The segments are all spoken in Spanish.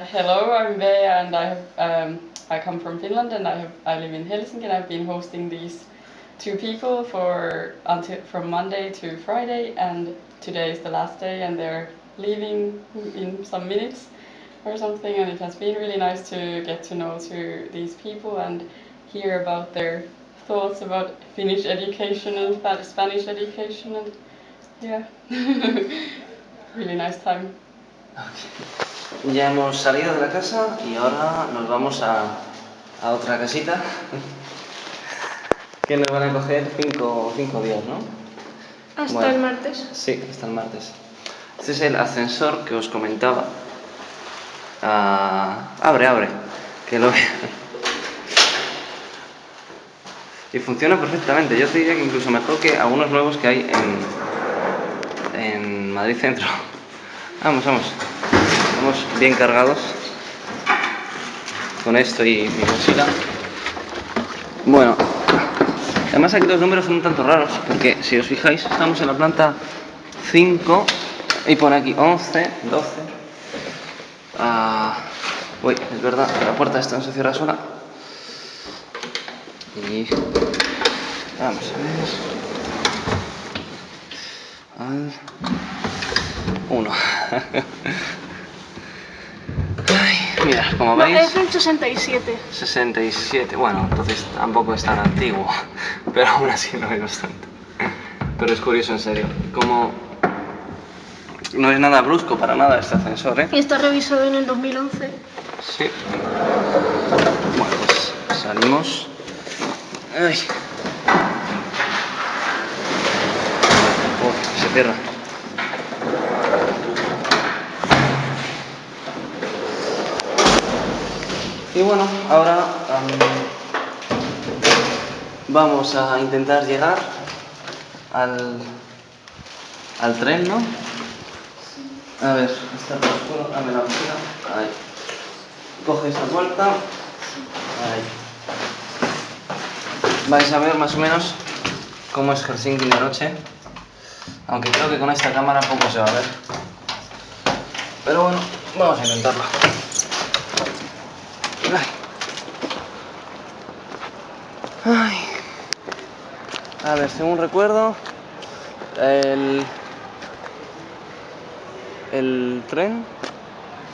Hello, I'm Bea and I have um, I come from Finland and I have I live in Helsinki and I've been hosting these two people for until from Monday to Friday and today is the last day and they're leaving in some minutes or something and it has been really nice to get to know to these people and hear about their thoughts about Finnish education and Spanish education and yeah really nice time. Ya hemos salido de la casa y ahora nos vamos a, a otra casita que nos van a coger cinco, cinco días, ¿no? Hasta el martes. Sí, hasta el martes. Este es el ascensor que os comentaba. Ah, abre, abre, que lo vean. Y funciona perfectamente. Yo te diría que incluso mejor que algunos nuevos que hay en, en Madrid Centro. Vamos, vamos bien cargados con esto y mi mochila. Bueno, además aquí los números son un tanto raros, porque si os fijáis, estamos en la planta 5 y pone aquí 11, 12. Ah, uy, es verdad, la puerta esta no se cierra sola. Y vamos a ver. Al 1. Mira, como veis... es el 67. 67, bueno, entonces tampoco es tan antiguo, pero aún así no es tanto. Pero es curioso, en serio, como... No es nada brusco para nada este ascensor, ¿eh? Y está revisado en el 2011. Sí. Bueno, pues salimos. Ay. se cierra. Y bueno, ahora vamos a intentar llegar al, al tren, ¿no? A ver, está por oscuro, dame la mochila. Ahí. Coge esta vuelta. Ahí. Vais a ver más o menos cómo es Helsinki de noche. Aunque creo que con esta cámara poco se va a ver. Pero bueno, vamos a intentarlo. Ay. A ver, según recuerdo, el, el tren,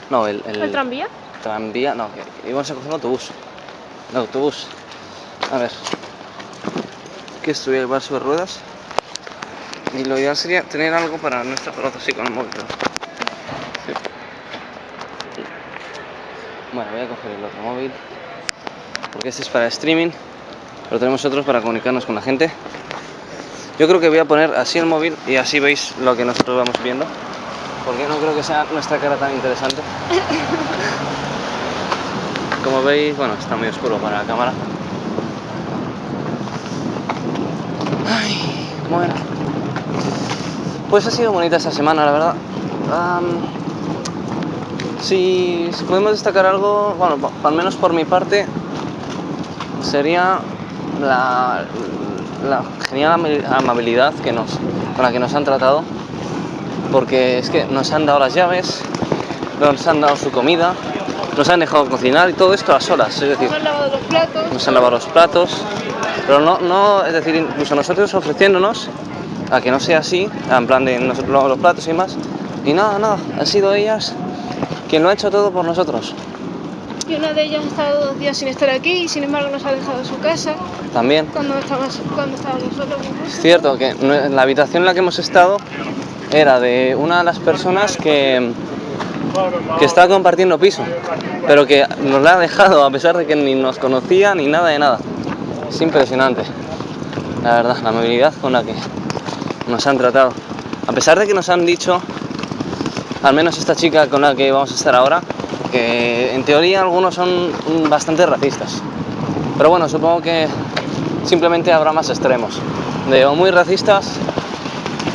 no, el, el, ¿El tranvía. Tranvía, no, que íbamos a coger un autobús. El autobús. A ver, que esto voy a llevar sobre ruedas. Y lo ideal sería tener algo para no estar así con el móvil. Bueno, voy a coger el otro móvil porque este es para streaming pero tenemos otros para comunicarnos con la gente. Yo creo que voy a poner así el móvil y así veis lo que nosotros vamos viendo, porque no creo que sea nuestra cara tan interesante. Como veis, bueno, está muy oscuro para la cámara. Ay, bueno. Pues ha sido bonita esta semana, la verdad. Si podemos destacar algo, bueno, al menos por mi parte, sería la, genial amabilidad que nos, con la que nos han tratado, porque es que nos han dado las llaves, nos han dado su comida, nos han dejado cocinar y todo esto a solas, es decir, nos han lavado los platos, nos han lavado los platos, pero no, no, es decir, incluso nosotros ofreciéndonos a que no sea así, en plan de nosotros lavamos los platos y más, y nada, nada, han sido ellas quien lo ha hecho todo por nosotros y una de ellas ha estado dos días sin estar aquí y sin embargo nos ha dejado su casa. También. Cuando estábamos, cuando estábamos solos. Es cierto que la habitación en la que hemos estado era de una de las personas que, que estaba compartiendo piso, pero que nos la ha dejado a pesar de que ni nos conocía ni nada de nada. Es impresionante, la verdad, la amabilidad con la que nos han tratado. A pesar de que nos han dicho, al menos esta chica con la que vamos a estar ahora, que en teoría algunos son bastante racistas. Pero bueno, supongo que simplemente habrá más extremos, de o muy racistas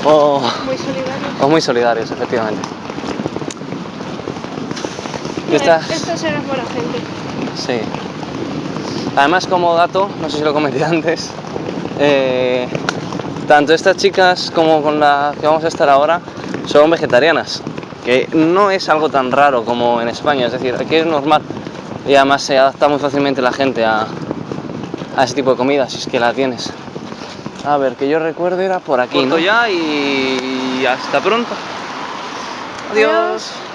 o muy solidarios, o muy solidarios efectivamente. Esta... Esto será buena gente. Sí. Además, como dato, no sé si lo comenté antes, eh, tanto estas chicas como con la que vamos a estar ahora son vegetarianas. Que no es algo tan raro como en España, es decir, aquí es normal y además se adapta muy fácilmente la gente a, a ese tipo de comida, si es que la tienes. A ver, que yo recuerde era por aquí. Corto ya y hasta pronto. Adiós. Adiós.